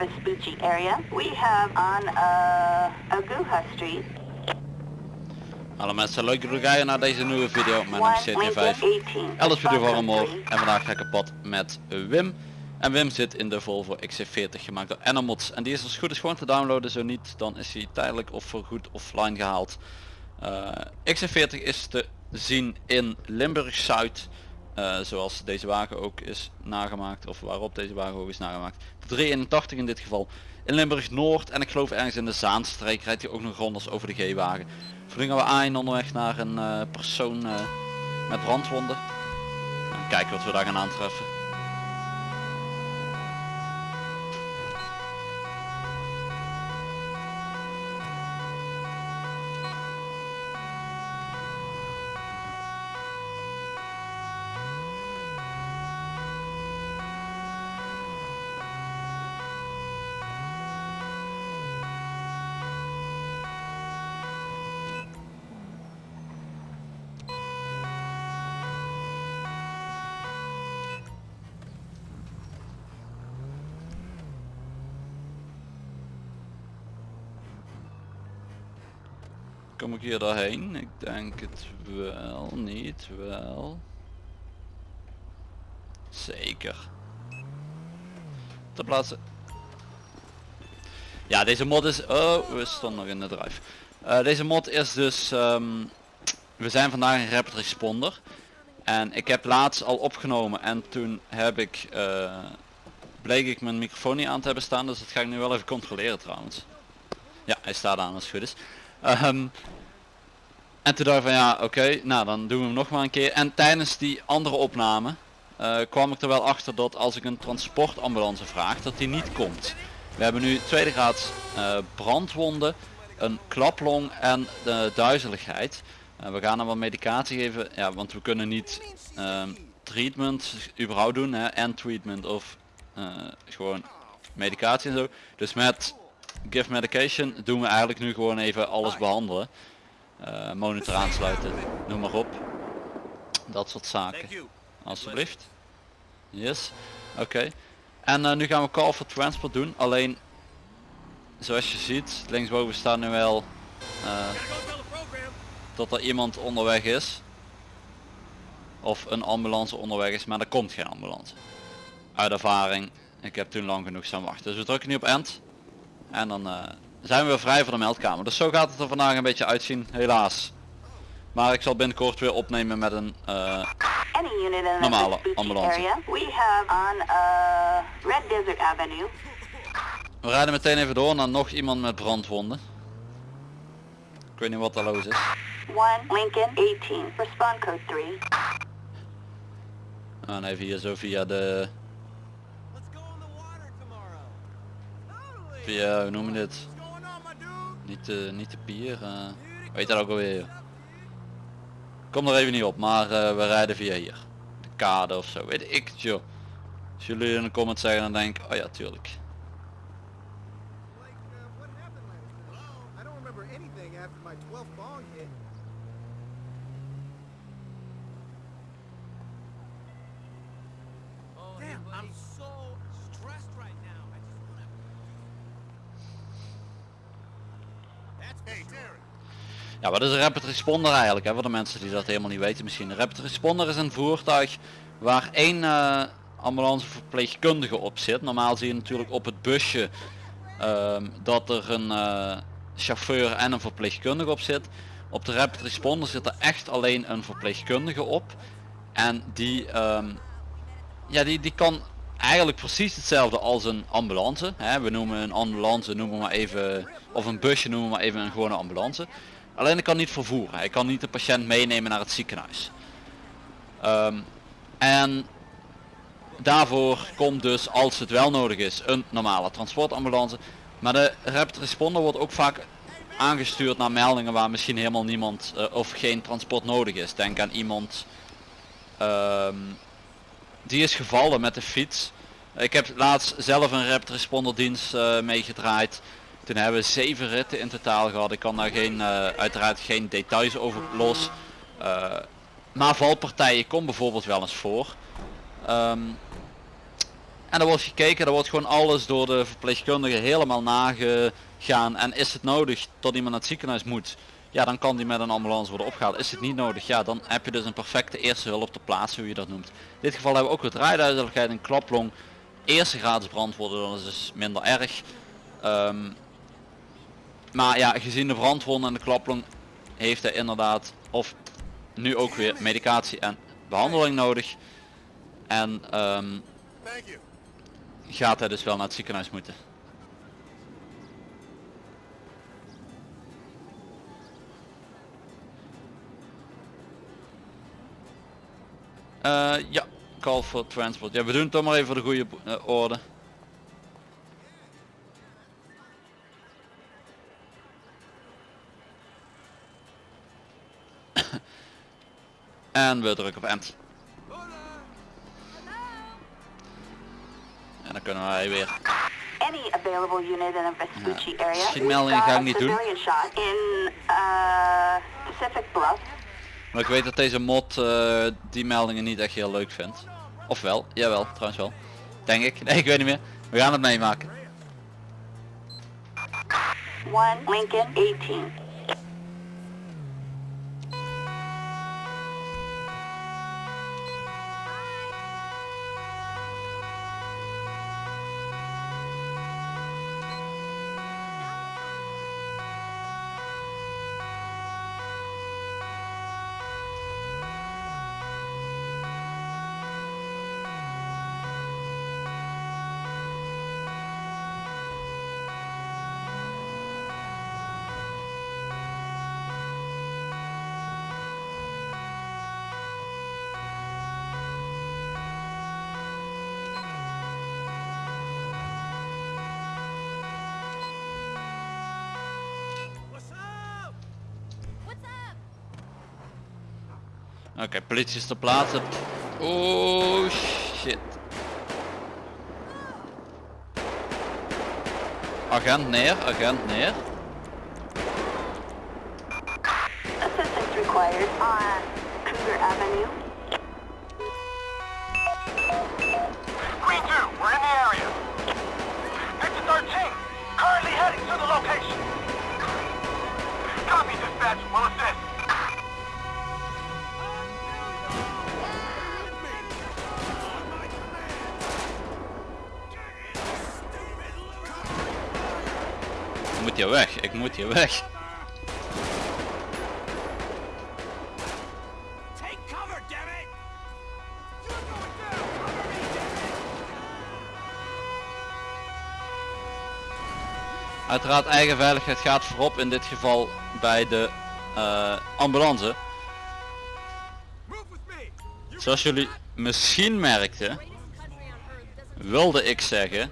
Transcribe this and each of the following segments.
Vespucci area. We have on uh, Street, Hallo mensen, leuk dat jullie kijken naar deze nieuwe video. Mijn naam is one Lincoln CT5. 18. Alles video van omhoog. En vandaag ga ik op pad met Wim. En Wim zit in de Volvo XC40 gemaakt door Enamods. En die is als goed is gewoon te downloaden. Zo niet, dan is hij tijdelijk of voorgoed offline gehaald. Eh, XC40 is te zien in Limburg Eh, zoals deze wagen ook is nagemaakt. Of waarop deze wagen ook is nagemaakt. 381 in dit geval. In Limburg Noord. En ik geloof ergens in de Zaanstreek rijdt hij ook nog rond als over de G-wagen. Voor gaan we aan onderweg naar een eh, persoon eh, met brandwonden. En kijken wat we daar gaan aantreffen. Kom ik hier doorheen? Ik denk het wel, niet wel. Zeker. Ter plaatse. Ja, deze mod is... Oh, we stonden nog in de drive. Eh, deze mod is dus... ehm, we zijn vandaag een rapid responder. En ik heb laatst al opgenomen en toen heb ik... eh, bleek ik mijn microfoon niet aan te hebben staan. Dus dat ga ik nu wel even controleren trouwens. Ja, hij staat aan als het goed is. Ehm, en toen dacht ik van ja, oké, nou dan doen we hem nog maar een keer. En tijdens die andere opname eh, kwam ik er wel achter dat als ik een transportambulance vraag, dat die niet komt. We hebben nu tweede graad eh, brandwonden, een klaplong en de duizeligheid. Eh, we gaan hem wat medicatie geven, ja, want we kunnen niet ehm, treatment überhaupt doen en treatment of gewoon medicatie en zo. Dus met give medication doen we eigenlijk nu gewoon even alles behandelen. Eh, monitor aansluiten, noem maar op. Dat soort zaken. Alsjeblieft. Yes. Oké. En eh, nu gaan we call for transport doen. Alleen, zoals je ziet, linksboven staat nu wel eh, dat er iemand onderweg is. Of een ambulance onderweg is, maar er komt geen ambulance. Uit ervaring, ik heb toen lang genoeg staan wachten. Dus we drukken nu op end. En dan zijn we vrij voor de meldkamer. Dus zo gaat het er vandaag een beetje uitzien, helaas. Maar ik zal binnenkort weer opnemen met een... eh, Any unit in the Normale ambulance. area. We have on uh, Red Desert Avenue, we rijden meteen even door naar nog iemand met brandwonden. Ik weet niet wat er los is. one Lincoln 18. Respond code 3. En even hier zo via de... Via, hoe noem je dit? Niet de, niet de pier. eh, weet dat ook alweer. Kom er even niet op, maar eh, we rijden via hier. De kade of zo, weet ik het joh. Als jullie in de comments zeggen dan denk ik, oh ja tuurlijk. Like, Ja, wat is een rapid responder eigenlijk? Hè? Voor de mensen die dat helemaal niet weten misschien. Een rapid responder is een voertuig waar één eh, ambulanceverpleegkundige op zit. Normaal zie je natuurlijk op het busje ehm, dat er een eh, chauffeur en een verpleegkundige op zit. Op de rapid responder zit er echt alleen een verpleegkundige op. En die, ehm, ja, die, die kan eigenlijk precies hetzelfde als een ambulance. Hè? We noemen een ambulance, noemen maar even, of een busje noemen we maar even een gewone ambulance. Alleen ik kan niet vervoeren. Hij kan niet de patiënt meenemen naar het ziekenhuis. Ehm, en daarvoor komt dus, als het wel nodig is, een normale transportambulance. Maar de rapid responder wordt ook vaak aangestuurd naar meldingen waar misschien helemaal niemand eh, of geen transport nodig is. Denk aan iemand ehm, die is gevallen met de fiets. Ik heb laatst zelf een rapid responder dienst eh, meegedraaid. Toen hebben we zeven ritten in totaal gehad. Ik kan daar geen, eh, uiteraard geen details over los. Eh, maar valpartijen komt bijvoorbeeld wel eens voor. Ehm, En er wordt gekeken, er wordt gewoon alles door de verpleegkundige helemaal nagegaan. En is het nodig tot iemand naar het ziekenhuis moet, ja dan kan die met een ambulance worden opgehaald. Is het niet nodig, ja dan heb je dus een perfecte eerste hulp ter plaatse, hoe je dat noemt. In dit geval hebben we ook wat rijduidelijkheid en klaplong. Eerste gratis brandwonden, dat is dus minder erg. Ehm, maar ja, gezien de brandwonden en de klaplong heeft hij inderdaad of nu ook weer medicatie en behandeling nodig. En ehm, gaat hij dus wel naar het ziekenhuis moeten. Eh, ja, call for transport. Ja, we doen het toch maar even voor de goede eh, orde. en we drukken op end. En dan kunnen wij weer Any available unit in Vespucci area. schietmeldingen We've ga ik niet doen. civilian shot in uh, Pacific Bluff. Maar ik weet dat deze mod eh, die meldingen niet echt heel leuk vindt. Of wel, jawel, trouwens wel. Denk ik. Nee, ik weet niet meer. We gaan het meemaken. 1 Lincoln 18. Oké, politie is ter plaatse. Oh shit. Agent neer, agent neer. Assistance required on Cougar Avenue. Green 2, we're in the area. Victor 13, currently heading to the location. Hier weg, ik moet hier weg. Uiteraard eigen veiligheid gaat voorop in dit geval bij de eh, ambulance. Zoals jullie misschien merkten, wilde ik zeggen,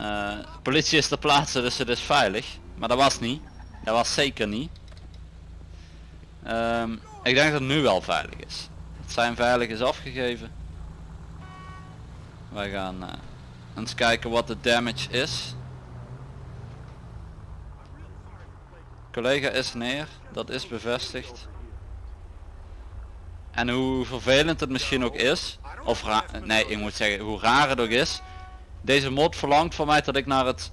eh, politie is ter plaatse dus het is veilig. Maar dat was niet. Dat was zeker niet. Ehm, ik denk dat het nu wel veilig is. Het zijn veilig is afgegeven. Wij gaan eh, eens kijken wat de damage is. Collega is neer, dat is bevestigd. En hoe vervelend het misschien ook is, of nee, ik moet zeggen hoe raar het ook is. Deze mod verlangt van mij dat ik naar het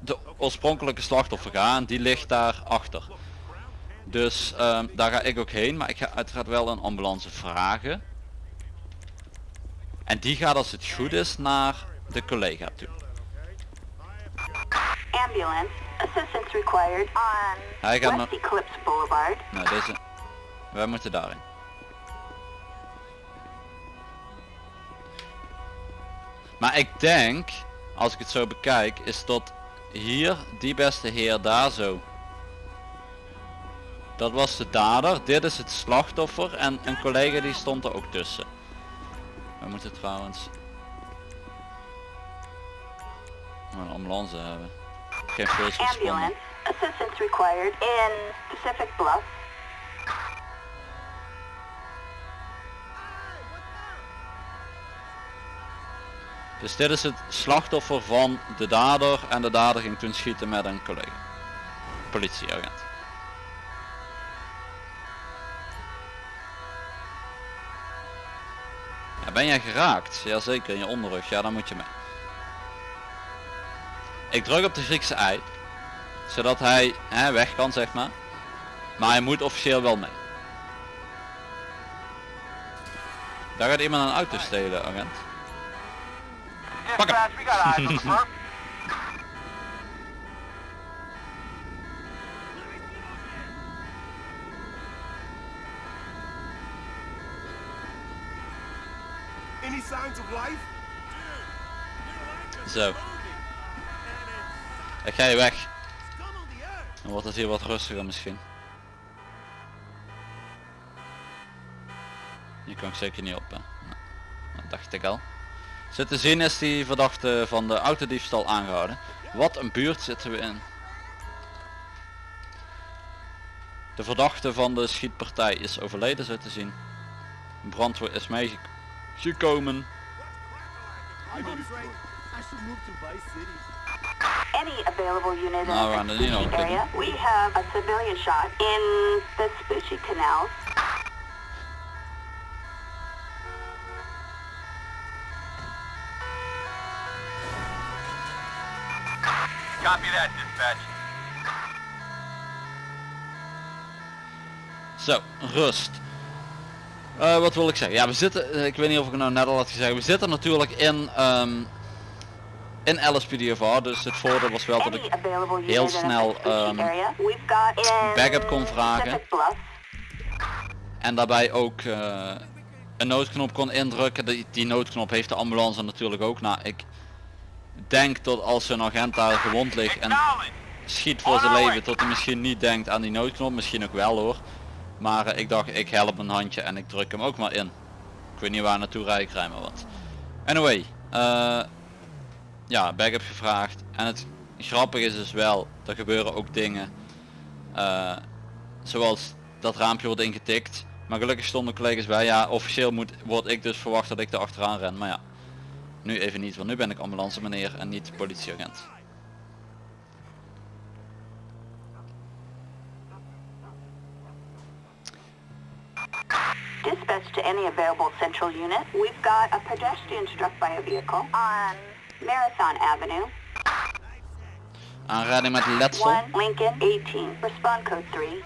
de oorspronkelijke slachtoffer ga en die ligt daar achter. Dus ehm, daar ga ik ook heen, maar ik ga uiteraard wel een ambulance vragen. En die gaat als het goed is naar de collega toe. Ambulance. Assistance required on Hij gaat West Eclipse Boulevard. Nou deze, wij moeten daarin. Maar ik denk, als ik het zo bekijk, is dat hier die beste heer daar zo. Dat was de dader, dit is het slachtoffer en een collega die stond er ook tussen. We moeten trouwens een ambulance hebben. Ambulance. Assistance required in Pacific Bluff. Dus dit is het slachtoffer van de dader en de dader ging toen schieten met een collega. Politieagent. Ja, ben jij geraakt? Jazeker, in je onderrug. Ja, dan moet je mee. Ik druk op de Griekse ei. Zodat hij hè, weg kan, zeg maar. Maar hij moet officieel wel mee. Daar gaat iemand een auto stelen, agent. Pak hem. Dispatch, we got eyes on the. Any signs of life? Zo. Ik ga je weg. Dan wordt het hier wat rustiger misschien. Hier kan ik zeker niet op. Hè. Nee, Dat dacht ik al. Zo te zien is die verdachte van de autodiefstal aangehouden. Wat een buurt zitten we in. De verdachte van de schietpartij is overleden zo te zien. Brandweer is meegekomen. Any available unit in Nou, the area. We have a civilian shot in the Vespucci canals. Copy that, dispatch. Zo, rust. Eh, wat wil ik zeggen? Ja, we zitten, eh, ik weet niet of ik het nou net al had gezegd, we zitten natuurlijk in, ehm in LSPDFR, dus het voordeel was wel dat ik heel snel, ehm, in backup kon vragen. En daarbij ook eh, een noodknop kon indrukken. Die, die noodknop heeft de ambulance natuurlijk ook. Nou, ik denk dat als een agent daar gewond ligt en schiet voor zijn leven, dat hij misschien niet denkt aan die noodknop, misschien ook wel hoor. Maar eh, ik dacht, ik help een handje en ik druk hem ook maar in. Ik weet niet waar naartoe rijden, ik rij maar wat. Anyway, eh, ja, backup gevraagd. En het grappige is dus wel, er gebeuren ook dingen. eh, zoals dat raampje wordt ingetikt. Maar gelukkig stonden collega's bij. Ja, officieel moet, word ik dus verwacht dat ik er achteraan ren. Maar ja, nu even niet, want nu ben ik ambulance meneer en niet politieagent. Dispatch to any available central unit. We've got a pedestrian struck by a vehicle on Marathon Avenue. Aanrijding met letsel. 1 Lincoln 18. Respond code 3.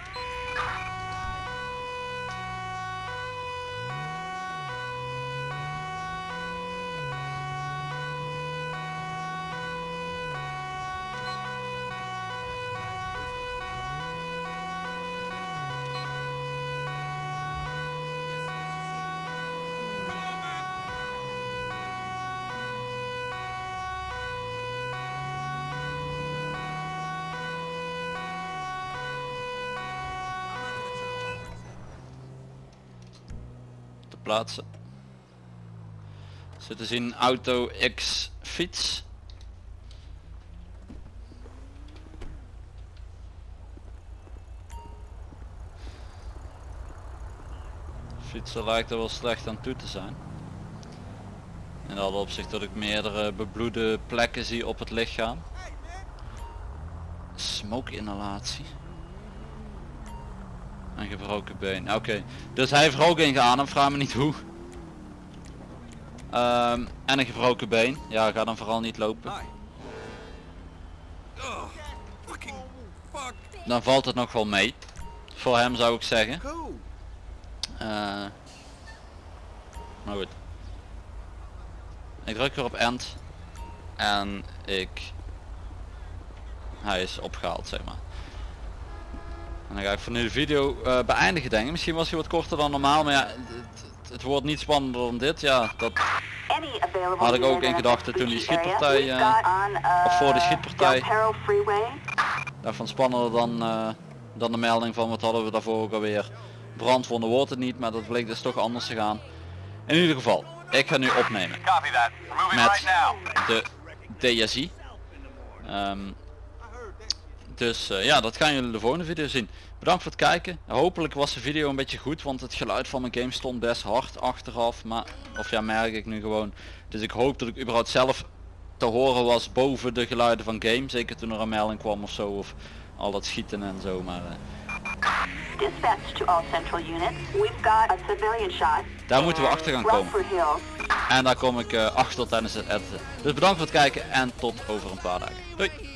Zo te zien auto X fiets. Fietser lijkt er wel slecht aan toe te zijn. In dat opzicht dat ik meerdere bebloede plekken zie op het lichaam. Smoke inhalatie. Een gebroken been. Oké, dus hij heeft ook in geademd, vraag me niet hoe. Ehm, en een gebroken been. Ja, ga dan vooral niet lopen. Fuck. Dan valt het nog wel mee. Voor hem zou ik zeggen. Eh, maar goed. Ik druk weer op end. En ik... Hij is opgehaald, zeg maar. En dan ga ik voor nu de video eh, beëindigen denk ik. Misschien was hij wat korter dan normaal, maar ja, het, het- het wordt niet spannender dan dit. Ja, dat Had ik ook in gedachten toen die schietpartij, eh, uh, of voor de schietpartij. Daarvan spannender dan, eh, dan de melding van wat hadden we daarvoor ook alweer. Brandwonden wordt het niet, maar dat bleek dus toch anders te gaan. In ieder geval, ik ga nu opnemen met de DSI. Ehm, dus eh, ja, dat gaan jullie de volgende video zien. Bedankt voor het kijken. Hopelijk was de video een beetje goed, want het geluid van mijn game stond best hard achteraf. Maar, of ja, merk ik nu gewoon. Dus ik hoop dat ik überhaupt zelf te horen was boven de geluiden van game. Zeker toen er een melding kwam of zo, of al dat schieten en zo. Maar eh. Daar moeten we achter gaan komen. En daar kom ik eh, achter tijdens het editen. Dus bedankt voor het kijken en tot over een paar dagen. Doei!